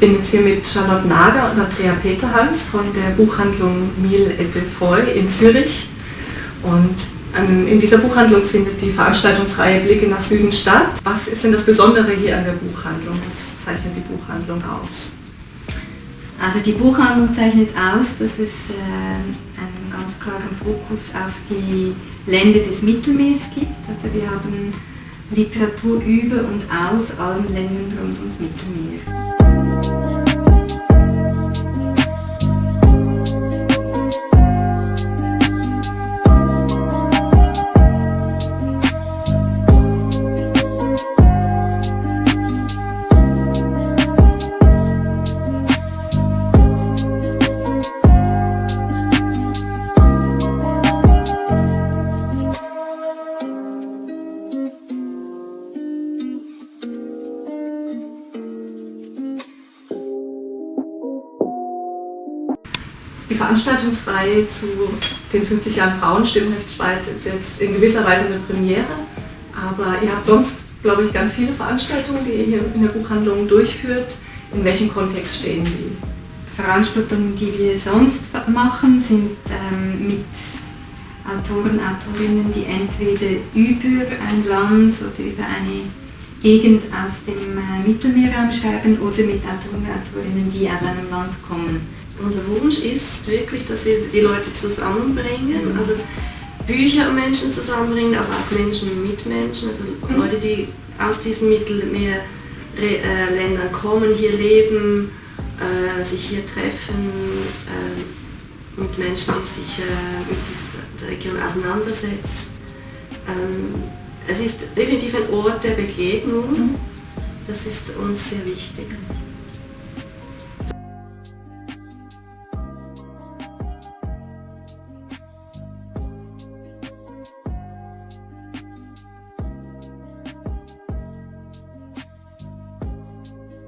bin jetzt hier mit Charlotte Nager und Andrea Peterhans von der Buchhandlung Mille et de Foy in Zürich. Und ähm, in dieser Buchhandlung findet die Veranstaltungsreihe Blicke nach Süden statt. Was ist denn das Besondere hier an der Buchhandlung? Was zeichnet die Buchhandlung aus? Also die Buchhandlung zeichnet aus, dass es äh, einen ganz klaren Fokus auf die Länder des Mittelmeers gibt. Also wir haben Literatur über und aus allen Ländern rund ums Mittelmeer. Die Veranstaltungsreihe zu den 50 Jahren Frauenstimmrecht Schweiz ist jetzt in gewisser Weise eine Premiere, aber ihr habt sonst, glaube ich, ganz viele Veranstaltungen, die ihr hier in der Buchhandlung durchführt. In welchem Kontext stehen die? Veranstaltungen, die wir sonst machen, sind ähm, mit Autoren, Autorinnen, die entweder über ein Land oder über eine Gegend aus dem äh, Mittelmeerraum schreiben oder mit Autoren, Autorinnen, die aus einem Land kommen. Unser Wunsch ist wirklich, dass wir die Leute zusammenbringen, also Bücher und Menschen zusammenbringen, aber auch Menschen mit Menschen, also Leute, die aus diesen Mittelmeerländern kommen, hier leben, äh, sich hier treffen, äh, mit Menschen, die sich äh, mit dieser Region auseinandersetzt. Ähm, es ist definitiv ein Ort der Begegnung, das ist uns sehr wichtig.